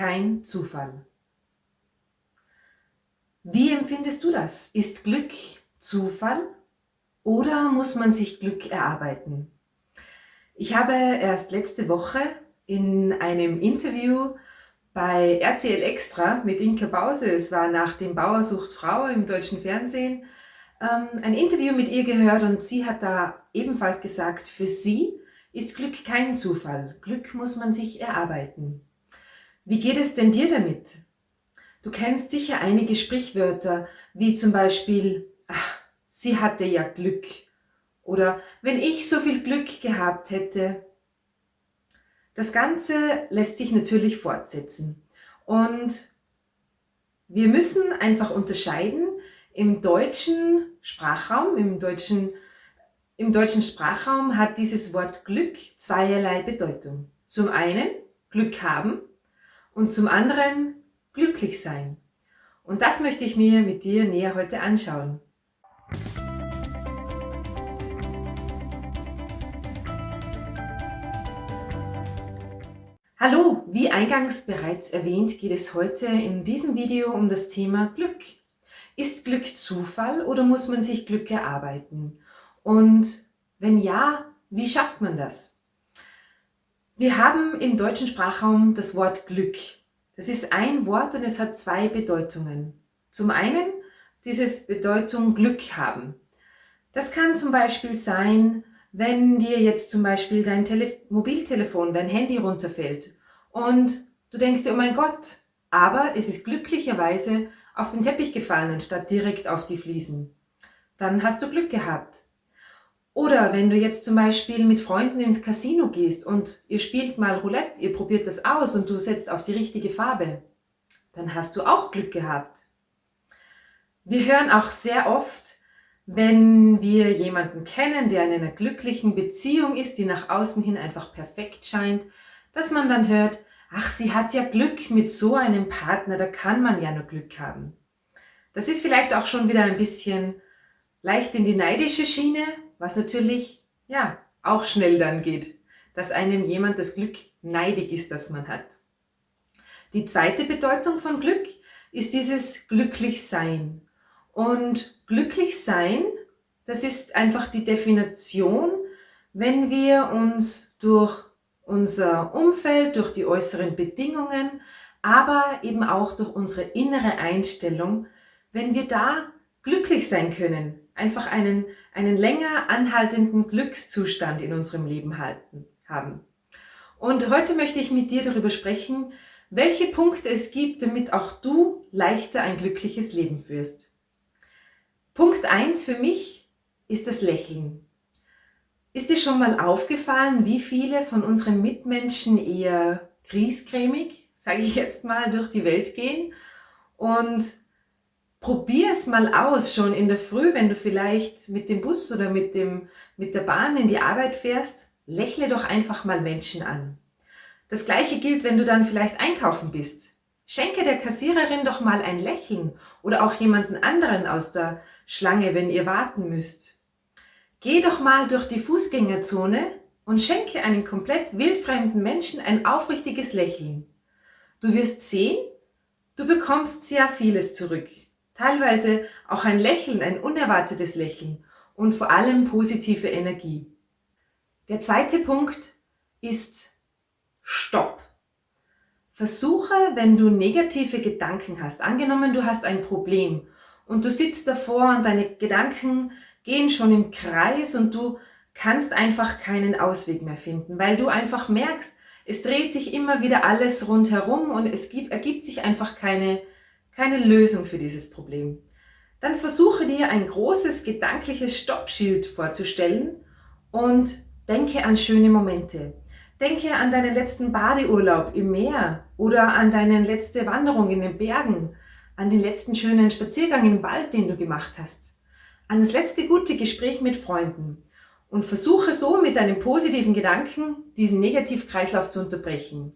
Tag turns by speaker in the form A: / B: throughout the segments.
A: kein Zufall. Wie empfindest du das? Ist Glück Zufall oder muss man sich Glück erarbeiten? Ich habe erst letzte Woche in einem Interview bei RTL Extra mit Inka Bause, es war nach dem Bauersucht Frau im deutschen Fernsehen, ähm, ein Interview mit ihr gehört und sie hat da ebenfalls gesagt, für sie ist Glück kein Zufall. Glück muss man sich erarbeiten. Wie geht es denn dir damit? Du kennst sicher einige Sprichwörter, wie zum Beispiel, ach, sie hatte ja Glück. Oder wenn ich so viel Glück gehabt hätte. Das Ganze lässt sich natürlich fortsetzen. Und wir müssen einfach unterscheiden, im deutschen Sprachraum, im deutschen, im deutschen Sprachraum hat dieses Wort Glück zweierlei Bedeutung. Zum einen Glück haben und zum anderen glücklich sein. Und das möchte ich mir mit dir näher heute anschauen. Hallo, wie eingangs bereits erwähnt, geht es heute in diesem Video um das Thema Glück. Ist Glück Zufall oder muss man sich Glück erarbeiten? Und wenn ja, wie schafft man das? Wir haben im deutschen Sprachraum das Wort Glück. Das ist ein Wort und es hat zwei Bedeutungen. Zum einen dieses Bedeutung Glück haben. Das kann zum Beispiel sein, wenn dir jetzt zum Beispiel dein Tele Mobiltelefon, dein Handy runterfällt und du denkst dir, oh mein Gott, aber es ist glücklicherweise auf den Teppich gefallen, anstatt direkt auf die Fliesen. Dann hast du Glück gehabt. Oder wenn du jetzt zum Beispiel mit Freunden ins Casino gehst und ihr spielt mal Roulette, ihr probiert das aus und du setzt auf die richtige Farbe, dann hast du auch Glück gehabt. Wir hören auch sehr oft, wenn wir jemanden kennen, der in einer glücklichen Beziehung ist, die nach außen hin einfach perfekt scheint, dass man dann hört, ach, sie hat ja Glück mit so einem Partner, da kann man ja nur Glück haben. Das ist vielleicht auch schon wieder ein bisschen leicht in die neidische Schiene, was natürlich, ja, auch schnell dann geht, dass einem jemand das Glück neidig ist, das man hat. Die zweite Bedeutung von Glück ist dieses Glücklichsein. Und Glücklichsein, das ist einfach die Definition, wenn wir uns durch unser Umfeld, durch die äußeren Bedingungen, aber eben auch durch unsere innere Einstellung, wenn wir da glücklich sein können, einfach einen, einen länger anhaltenden Glückszustand in unserem Leben halten, haben. Und heute möchte ich mit dir darüber sprechen, welche Punkte es gibt, damit auch du leichter ein glückliches Leben führst. Punkt eins für mich ist das Lächeln. Ist dir schon mal aufgefallen, wie viele von unseren Mitmenschen eher griesgrämig, sage ich jetzt mal, durch die Welt gehen und Probier es mal aus, schon in der Früh, wenn du vielleicht mit dem Bus oder mit, dem, mit der Bahn in die Arbeit fährst, lächle doch einfach mal Menschen an. Das gleiche gilt, wenn du dann vielleicht einkaufen bist. Schenke der Kassiererin doch mal ein Lächeln oder auch jemanden anderen aus der Schlange, wenn ihr warten müsst. Geh doch mal durch die Fußgängerzone und schenke einem komplett wildfremden Menschen ein aufrichtiges Lächeln. Du wirst sehen, du bekommst sehr vieles zurück teilweise auch ein Lächeln, ein unerwartetes Lächeln und vor allem positive Energie. Der zweite Punkt ist Stopp. Versuche, wenn du negative Gedanken hast, angenommen du hast ein Problem und du sitzt davor und deine Gedanken gehen schon im Kreis und du kannst einfach keinen Ausweg mehr finden, weil du einfach merkst, es dreht sich immer wieder alles rundherum und es gibt, ergibt sich einfach keine keine Lösung für dieses Problem, dann versuche dir ein großes gedankliches Stoppschild vorzustellen und denke an schöne Momente. Denke an deinen letzten Badeurlaub im Meer oder an deine letzte Wanderung in den Bergen, an den letzten schönen Spaziergang im Wald, den du gemacht hast, an das letzte gute Gespräch mit Freunden und versuche so mit deinen positiven Gedanken diesen Negativkreislauf zu unterbrechen.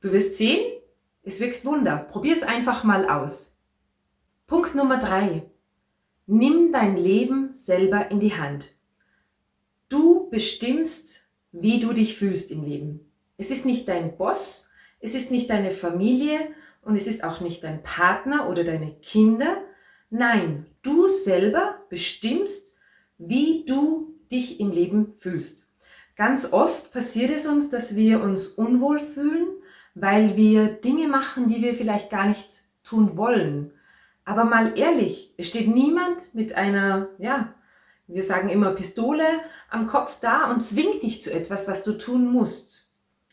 A: Du wirst sehen, es wirkt Wunder. Probier es einfach mal aus. Punkt Nummer drei: Nimm dein Leben selber in die Hand. Du bestimmst, wie du dich fühlst im Leben. Es ist nicht dein Boss, es ist nicht deine Familie und es ist auch nicht dein Partner oder deine Kinder. Nein, du selber bestimmst, wie du dich im Leben fühlst. Ganz oft passiert es uns, dass wir uns unwohl fühlen, weil wir Dinge machen, die wir vielleicht gar nicht tun wollen. Aber mal ehrlich, es steht niemand mit einer, ja, wir sagen immer Pistole am Kopf da und zwingt dich zu etwas, was du tun musst.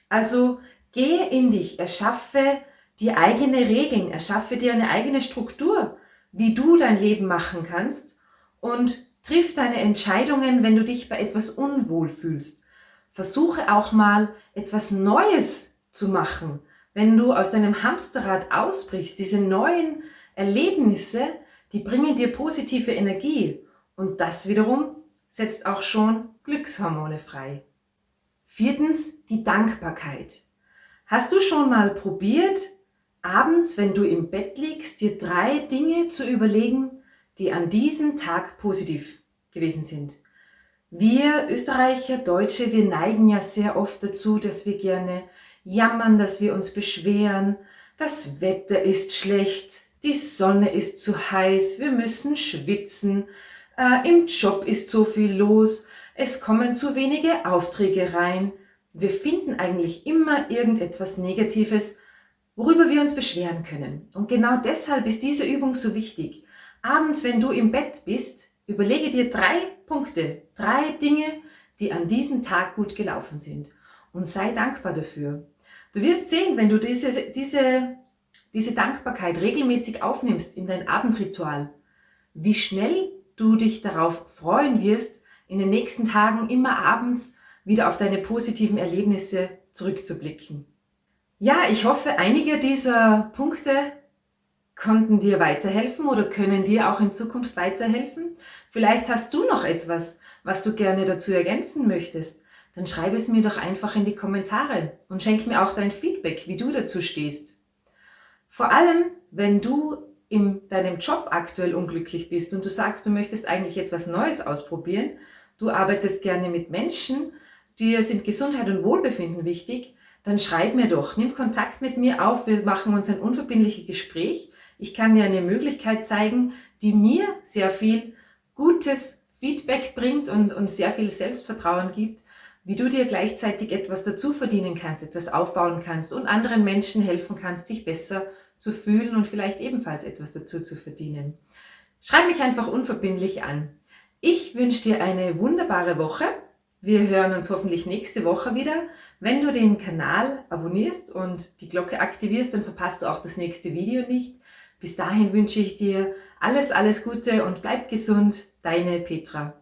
A: Also geh in dich, erschaffe dir eigene Regeln, erschaffe dir eine eigene Struktur, wie du dein Leben machen kannst und triff deine Entscheidungen, wenn du dich bei etwas unwohl fühlst. Versuche auch mal etwas Neues zu machen. Wenn du aus deinem Hamsterrad ausbrichst, diese neuen Erlebnisse, die bringen dir positive Energie und das wiederum setzt auch schon Glückshormone frei. Viertens, die Dankbarkeit. Hast du schon mal probiert, abends, wenn du im Bett liegst, dir drei Dinge zu überlegen, die an diesem Tag positiv gewesen sind? Wir Österreicher, Deutsche, wir neigen ja sehr oft dazu, dass wir gerne jammern, dass wir uns beschweren, das Wetter ist schlecht, die Sonne ist zu heiß, wir müssen schwitzen, äh, im Job ist so viel los, es kommen zu wenige Aufträge rein. Wir finden eigentlich immer irgendetwas Negatives, worüber wir uns beschweren können. Und genau deshalb ist diese Übung so wichtig. Abends, wenn du im Bett bist, überlege dir drei Punkte, drei Dinge, die an diesem Tag gut gelaufen sind. Und sei dankbar dafür. Du wirst sehen, wenn du diese, diese, diese Dankbarkeit regelmäßig aufnimmst in dein Abendritual, wie schnell du dich darauf freuen wirst, in den nächsten Tagen immer abends wieder auf deine positiven Erlebnisse zurückzublicken. Ja, ich hoffe, einige dieser Punkte konnten dir weiterhelfen oder können dir auch in Zukunft weiterhelfen. Vielleicht hast du noch etwas, was du gerne dazu ergänzen möchtest. Dann schreib es mir doch einfach in die Kommentare und schenk mir auch dein Feedback, wie du dazu stehst. Vor allem, wenn du in deinem Job aktuell unglücklich bist und du sagst, du möchtest eigentlich etwas Neues ausprobieren, du arbeitest gerne mit Menschen, dir sind Gesundheit und Wohlbefinden wichtig, dann schreib mir doch, nimm Kontakt mit mir auf, wir machen uns ein unverbindliches Gespräch. Ich kann dir eine Möglichkeit zeigen, die mir sehr viel gutes Feedback bringt und, und sehr viel Selbstvertrauen gibt, wie du dir gleichzeitig etwas dazu verdienen kannst, etwas aufbauen kannst und anderen Menschen helfen kannst, dich besser zu fühlen und vielleicht ebenfalls etwas dazu zu verdienen. Schreib mich einfach unverbindlich an. Ich wünsche dir eine wunderbare Woche. Wir hören uns hoffentlich nächste Woche wieder. Wenn du den Kanal abonnierst und die Glocke aktivierst, dann verpasst du auch das nächste Video nicht. Bis dahin wünsche ich dir alles, alles Gute und bleib gesund. Deine Petra.